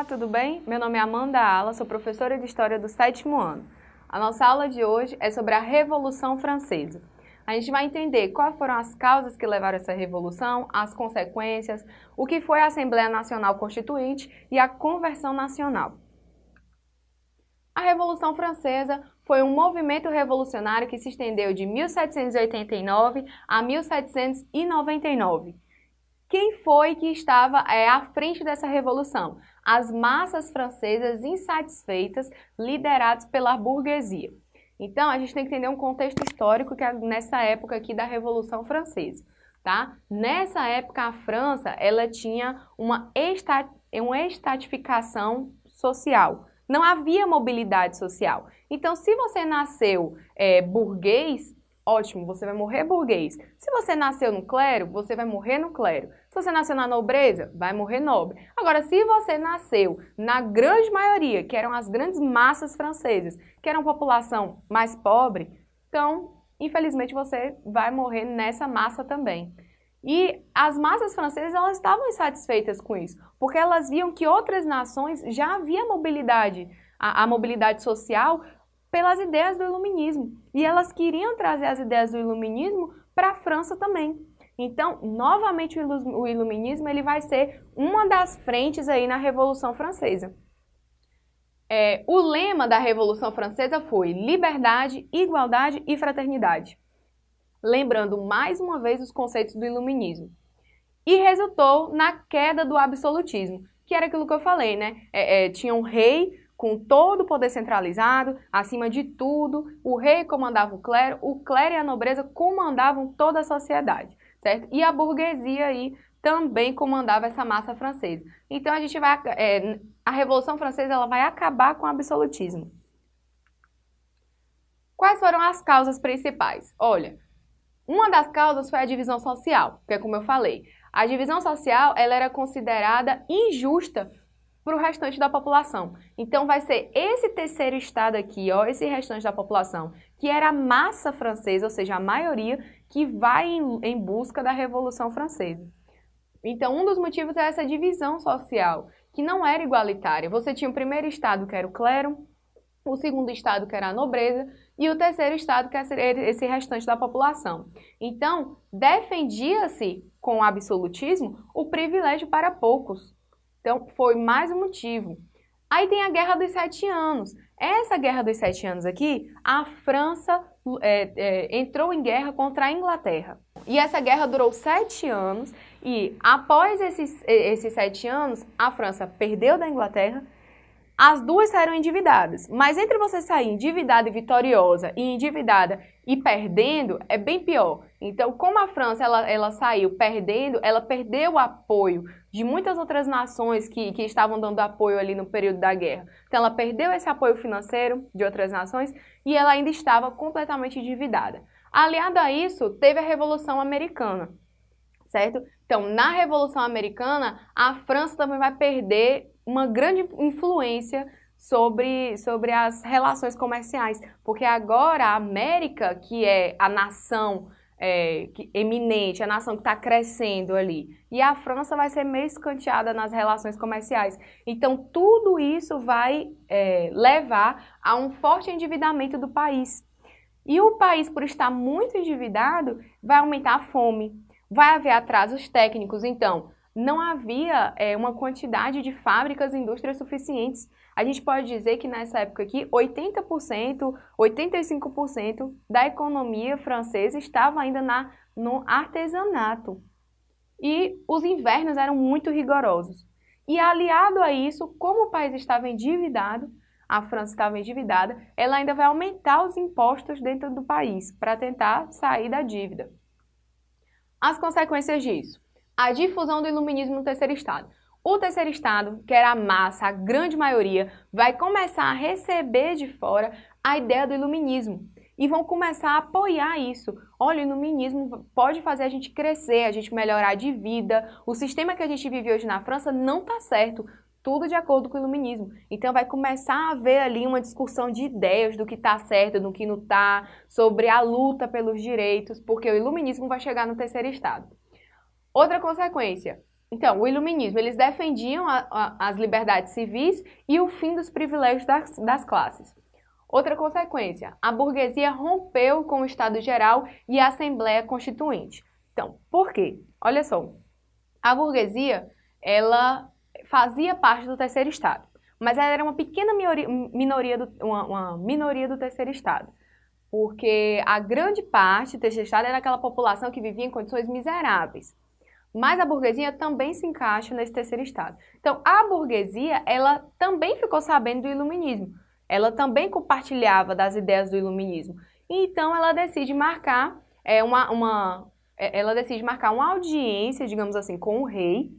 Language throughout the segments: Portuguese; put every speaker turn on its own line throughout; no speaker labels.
Olá, tudo bem? Meu nome é Amanda Ala, sou professora de História do sétimo ano. A nossa aula de hoje é sobre a Revolução Francesa. A gente vai entender quais foram as causas que levaram essa revolução, as consequências, o que foi a Assembleia Nacional Constituinte e a Conversão Nacional. A Revolução Francesa foi um movimento revolucionário que se estendeu de 1789 a 1799. Quem foi que estava é, à frente dessa revolução? As massas francesas insatisfeitas, lideradas pela burguesia. Então, a gente tem que entender um contexto histórico que é nessa época aqui da Revolução Francesa. Tá? Nessa época, a França ela tinha uma, estat, uma estatificação social. Não havia mobilidade social. Então, se você nasceu é, burguês, ótimo, você vai morrer burguês. Se você nasceu no clero, você vai morrer no clero. Se você nasceu na nobreza, vai morrer nobre. Agora, se você nasceu na grande maioria, que eram as grandes massas francesas, que eram população mais pobre, então, infelizmente, você vai morrer nessa massa também. E as massas francesas elas estavam insatisfeitas com isso, porque elas viam que outras nações já havia mobilidade, a, a mobilidade social pelas ideias do iluminismo. E elas queriam trazer as ideias do iluminismo para a França também. Então, novamente o iluminismo ele vai ser uma das frentes aí na Revolução Francesa. É, o lema da Revolução Francesa foi liberdade, igualdade e fraternidade. Lembrando mais uma vez os conceitos do iluminismo. E resultou na queda do absolutismo, que era aquilo que eu falei, né? É, é, tinha um rei com todo o poder centralizado, acima de tudo, o rei comandava o clero, o clero e a nobreza comandavam toda a sociedade, certo? E a burguesia aí também comandava essa massa francesa. Então a gente vai, é, a Revolução Francesa ela vai acabar com o absolutismo. Quais foram as causas principais? Olha, uma das causas foi a divisão social, que é como eu falei. A divisão social ela era considerada injusta para o restante da população. Então vai ser esse terceiro estado aqui, ó, esse restante da população, que era a massa francesa, ou seja, a maioria, que vai em, em busca da Revolução Francesa. Então um dos motivos é essa divisão social, que não era igualitária. Você tinha o primeiro estado, que era o clero, o segundo estado, que era a nobreza, e o terceiro estado, que era esse restante da população. Então, defendia-se com o absolutismo o privilégio para poucos, então, foi mais um motivo. Aí tem a Guerra dos Sete Anos. Essa Guerra dos Sete Anos aqui, a França é, é, entrou em guerra contra a Inglaterra. E essa guerra durou sete anos e após esses, esses sete anos, a França perdeu da Inglaterra as duas saíram endividadas, mas entre você sair endividada e vitoriosa e endividada e perdendo, é bem pior. Então, como a França ela, ela saiu perdendo, ela perdeu o apoio de muitas outras nações que, que estavam dando apoio ali no período da guerra. Então, ela perdeu esse apoio financeiro de outras nações e ela ainda estava completamente endividada. Aliado a isso, teve a Revolução Americana, certo? Então, na Revolução Americana, a França também vai perder uma grande influência sobre, sobre as relações comerciais, porque agora a América, que é a nação é, que, eminente, a nação que está crescendo ali, e a França vai ser meio escanteada nas relações comerciais. Então, tudo isso vai é, levar a um forte endividamento do país. E o país, por estar muito endividado, vai aumentar a fome, vai haver atrasos técnicos. Então, não havia é, uma quantidade de fábricas e indústrias suficientes. A gente pode dizer que nessa época aqui, 80%, 85% da economia francesa estava ainda na, no artesanato. E os invernos eram muito rigorosos. E aliado a isso, como o país estava endividado, a França estava endividada, ela ainda vai aumentar os impostos dentro do país para tentar sair da dívida. As consequências disso a difusão do iluminismo no terceiro estado. O terceiro estado, que era a massa, a grande maioria, vai começar a receber de fora a ideia do iluminismo e vão começar a apoiar isso. Olha, o iluminismo pode fazer a gente crescer, a gente melhorar de vida. O sistema que a gente vive hoje na França não está certo. Tudo de acordo com o iluminismo. Então vai começar a haver ali uma discussão de ideias do que está certo, do que não está, sobre a luta pelos direitos, porque o iluminismo vai chegar no terceiro estado. Outra consequência, Então, o iluminismo, eles defendiam a, a, as liberdades civis e o fim dos privilégios das, das classes. Outra consequência, a burguesia rompeu com o Estado Geral e a Assembleia Constituinte. Então, por quê? Olha só, a burguesia, ela fazia parte do terceiro Estado, mas ela era uma pequena minoria, minoria do, uma, uma minoria do terceiro Estado, porque a grande parte do terceiro Estado era aquela população que vivia em condições miseráveis. Mas a burguesia também se encaixa nesse terceiro estado. Então, a burguesia, ela também ficou sabendo do iluminismo. Ela também compartilhava das ideias do iluminismo. Então, ela decide marcar é, uma, uma, é, ela decide marcar uma audiência, digamos assim, com o rei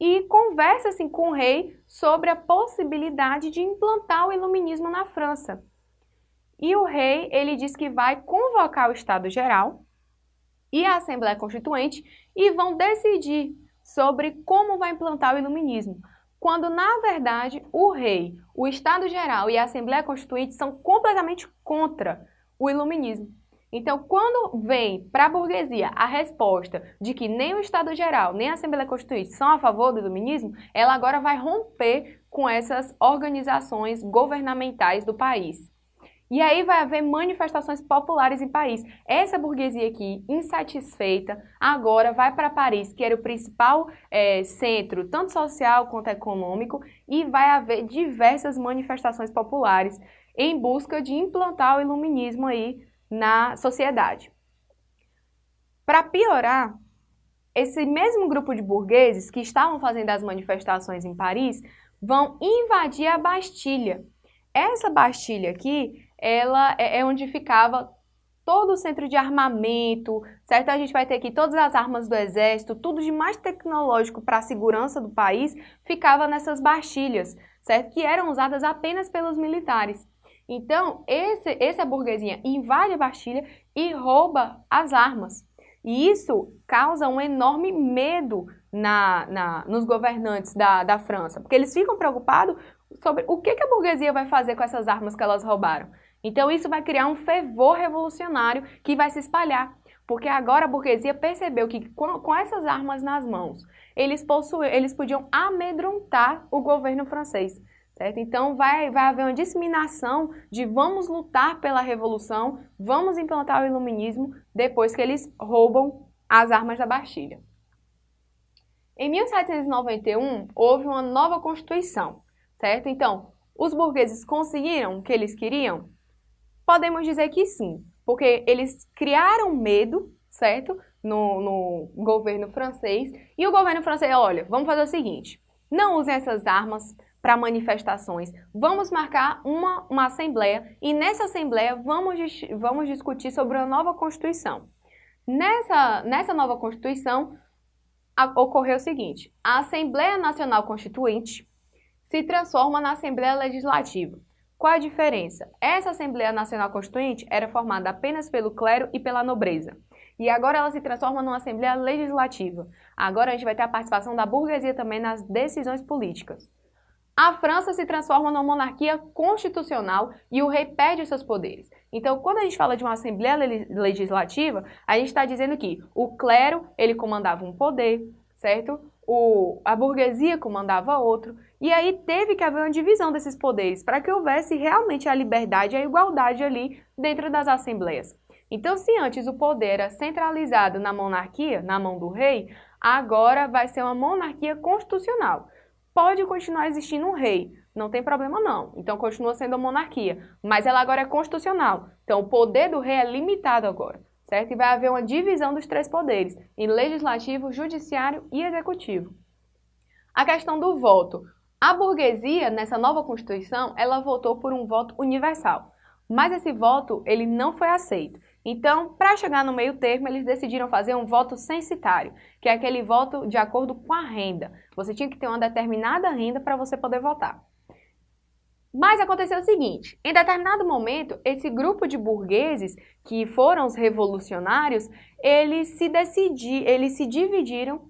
e conversa assim com o rei sobre a possibilidade de implantar o iluminismo na França. E o rei, ele diz que vai convocar o Estado Geral e a Assembleia Constituinte e vão decidir sobre como vai implantar o iluminismo, quando na verdade o rei, o Estado Geral e a Assembleia Constituinte são completamente contra o iluminismo. Então, quando vem para a burguesia a resposta de que nem o Estado Geral nem a Assembleia Constituinte são a favor do iluminismo, ela agora vai romper com essas organizações governamentais do país. E aí vai haver manifestações populares em Paris. Essa burguesia aqui, insatisfeita, agora vai para Paris, que era o principal é, centro, tanto social quanto econômico, e vai haver diversas manifestações populares em busca de implantar o iluminismo aí na sociedade. Para piorar, esse mesmo grupo de burgueses que estavam fazendo as manifestações em Paris vão invadir a Bastilha. Essa Bastilha aqui ela é, é onde ficava todo o centro de armamento, certo? A gente vai ter aqui todas as armas do exército, tudo de mais tecnológico para a segurança do país, ficava nessas bastilhas, certo? Que eram usadas apenas pelos militares. Então, esse, essa burguesinha invade a Bastilha e rouba as armas. E isso causa um enorme medo na, na, nos governantes da, da França, porque eles ficam preocupados sobre o que, que a burguesia vai fazer com essas armas que elas roubaram. Então isso vai criar um fervor revolucionário que vai se espalhar, porque agora a burguesia percebeu que com, com essas armas nas mãos, eles, possuem, eles podiam amedrontar o governo francês. Certo? Então vai, vai haver uma disseminação de vamos lutar pela revolução, vamos implantar o iluminismo depois que eles roubam as armas da Bastilha. Em 1791 houve uma nova constituição, certo? Então, os burgueses conseguiram o que eles queriam? Podemos dizer que sim, porque eles criaram medo, certo? No, no governo francês. E o governo francês, olha, vamos fazer o seguinte, não usem essas armas para manifestações. Vamos marcar uma, uma assembleia e nessa assembleia vamos, vamos discutir sobre a nova Constituição. Nessa, nessa nova Constituição a, ocorreu o seguinte, a Assembleia Nacional Constituinte se transforma na Assembleia Legislativa. Qual a diferença? Essa Assembleia Nacional Constituinte era formada apenas pelo clero e pela nobreza. E agora ela se transforma numa Assembleia Legislativa. Agora a gente vai ter a participação da burguesia também nas decisões políticas. A França se transforma numa monarquia constitucional e o rei perde seus poderes. Então, quando a gente fala de uma Assembleia Legislativa, a gente está dizendo que o clero ele comandava um poder, certo? O, a burguesia comandava outro. E aí teve que haver uma divisão desses poderes para que houvesse realmente a liberdade e a igualdade ali dentro das assembleias. Então, se antes o poder era centralizado na monarquia, na mão do rei, agora vai ser uma monarquia constitucional. Pode continuar existindo um rei, não tem problema não. Então continua sendo a monarquia, mas ela agora é constitucional. Então o poder do rei é limitado agora, certo? E vai haver uma divisão dos três poderes, em legislativo, judiciário e executivo. A questão do voto. A burguesia, nessa nova Constituição, ela votou por um voto universal. Mas esse voto, ele não foi aceito. Então, para chegar no meio termo, eles decidiram fazer um voto censitário, que é aquele voto de acordo com a renda. Você tinha que ter uma determinada renda para você poder votar. Mas aconteceu o seguinte, em determinado momento, esse grupo de burgueses, que foram os revolucionários, eles se decidiram, eles se dividiram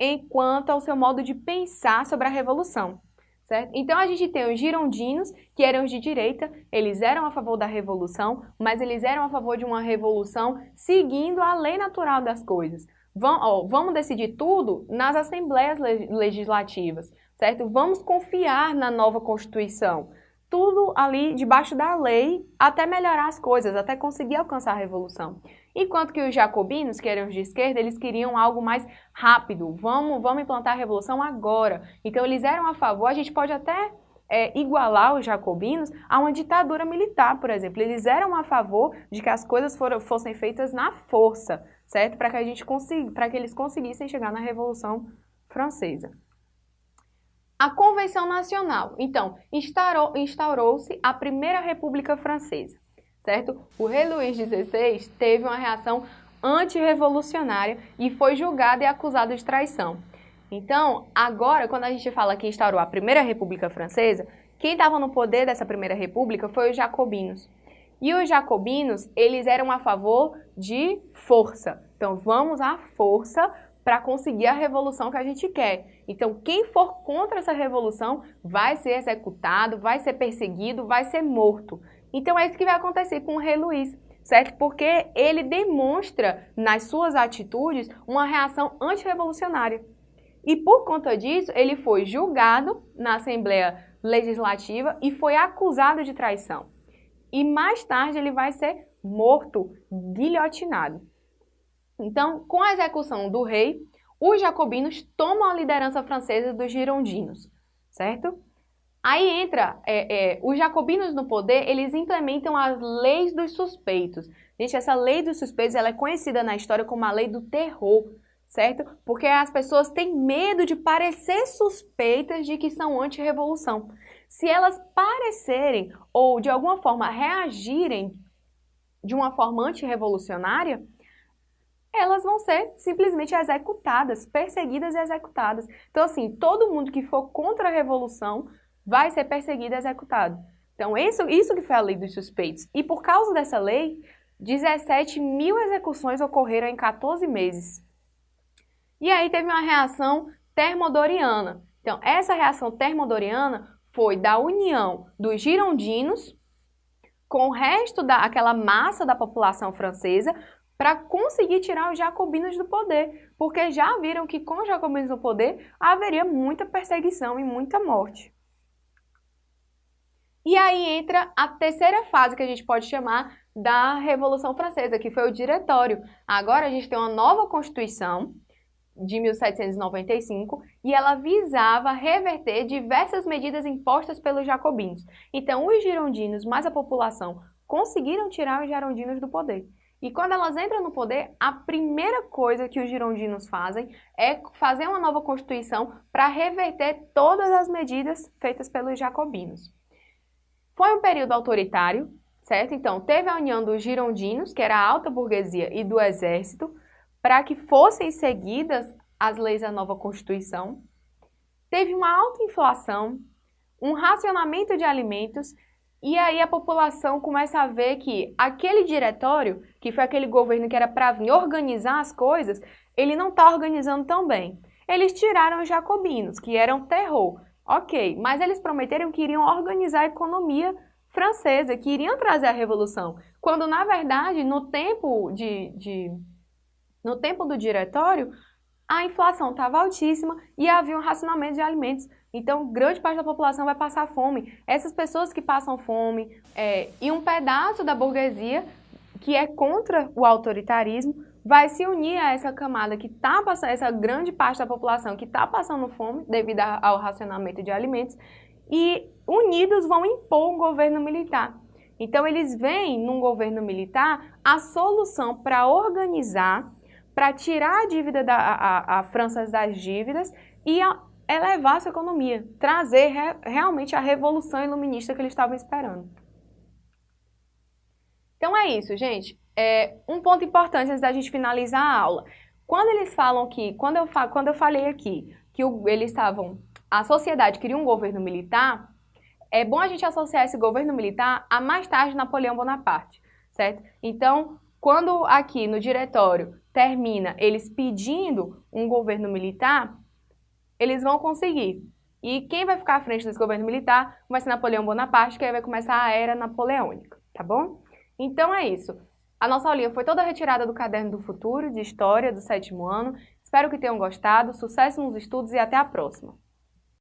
enquanto ao seu modo de pensar sobre a revolução. Certo? Então a gente tem os girondinos, que eram os de direita, eles eram a favor da revolução, mas eles eram a favor de uma revolução seguindo a lei natural das coisas. Ó, vamos decidir tudo nas assembleias legislativas, certo? Vamos confiar na nova Constituição. Tudo ali debaixo da lei até melhorar as coisas, até conseguir alcançar a revolução. Enquanto que os jacobinos, que eram de esquerda, eles queriam algo mais rápido. Vamos, vamos implantar a revolução agora. Então eles eram a favor, a gente pode até é, igualar os jacobinos a uma ditadura militar, por exemplo. Eles eram a favor de que as coisas for, fossem feitas na força, certo? Para que a gente consiga, para que eles conseguissem chegar na Revolução Francesa. A Convenção Nacional. Então, instaurou-se a Primeira República Francesa certo? O rei Luís XVI teve uma reação antirrevolucionária e foi julgado e acusado de traição. Então, agora, quando a gente fala que instaurou a Primeira República Francesa, quem estava no poder dessa Primeira República foi os jacobinos. E os jacobinos, eles eram a favor de força. Então, vamos à força para conseguir a revolução que a gente quer. Então, quem for contra essa revolução vai ser executado, vai ser perseguido, vai ser morto. Então é isso que vai acontecer com o rei Luís, certo? Porque ele demonstra nas suas atitudes uma reação antirrevolucionária. E por conta disso, ele foi julgado na Assembleia Legislativa e foi acusado de traição. E mais tarde ele vai ser morto, guilhotinado. Então, com a execução do rei, os jacobinos tomam a liderança francesa dos girondinos, certo? Aí entra, é, é, os jacobinos no poder, eles implementam as leis dos suspeitos. Gente, essa lei dos suspeitos ela é conhecida na história como a lei do terror, certo? Porque as pessoas têm medo de parecer suspeitas de que são anti-revolução. Se elas parecerem ou de alguma forma reagirem de uma forma antirrevolucionária, elas vão ser simplesmente executadas, perseguidas e executadas. Então, assim, todo mundo que for contra a revolução vai ser perseguido e executado. Então, isso, isso que foi a lei dos suspeitos. E por causa dessa lei, 17 mil execuções ocorreram em 14 meses. E aí teve uma reação termodoriana. Então, essa reação termodoriana foi da união dos girondinos com o resto daquela massa da população francesa para conseguir tirar os jacobinos do poder, porque já viram que com os jacobinos no poder haveria muita perseguição e muita morte. E aí entra a terceira fase que a gente pode chamar da Revolução Francesa, que foi o Diretório. Agora a gente tem uma nova Constituição de 1795 e ela visava reverter diversas medidas impostas pelos jacobinos. Então, os girondinos mais a população conseguiram tirar os girondinos do poder. E quando elas entram no poder, a primeira coisa que os girondinos fazem é fazer uma nova constituição para reverter todas as medidas feitas pelos jacobinos. Foi um período autoritário, certo? Então, teve a união dos girondinos, que era a alta burguesia, e do exército, para que fossem seguidas as leis da nova Constituição. Teve uma alta inflação, um racionamento de alimentos, e aí a população começa a ver que aquele diretório, que foi aquele governo que era para vir organizar as coisas, ele não está organizando tão bem. Eles tiraram os jacobinos, que eram terror. Ok, mas eles prometeram que iriam organizar a economia francesa, que iriam trazer a revolução, quando na verdade no tempo de, de no tempo do diretório a inflação estava altíssima e havia um racionamento de alimentos. Então, grande parte da população vai passar fome. Essas pessoas que passam fome é, e um pedaço da burguesia que é contra o autoritarismo vai se unir a essa camada que está passando, essa grande parte da população que está passando fome devido ao racionamento de alimentos e unidos vão impor um governo militar. Então eles veem num governo militar a solução para organizar, para tirar a dívida da a, a França das dívidas e a, elevar a sua economia, trazer re, realmente a revolução iluminista que eles estavam esperando. Então é isso, gente é, um ponto importante antes da gente finalizar a aula. Quando eles falam que, quando eu, quando eu falei aqui que o, eles estavam, a sociedade queria um governo militar, é bom a gente associar esse governo militar a mais tarde Napoleão Bonaparte, certo? Então, quando aqui no diretório termina eles pedindo um governo militar, eles vão conseguir. E quem vai ficar à frente desse governo militar vai ser Napoleão Bonaparte, que aí vai começar a era napoleônica, tá bom? Então é isso. A nossa aulinha foi toda retirada do Caderno do Futuro, de História, do sétimo ano. Espero que tenham gostado, sucesso nos estudos e até a próxima!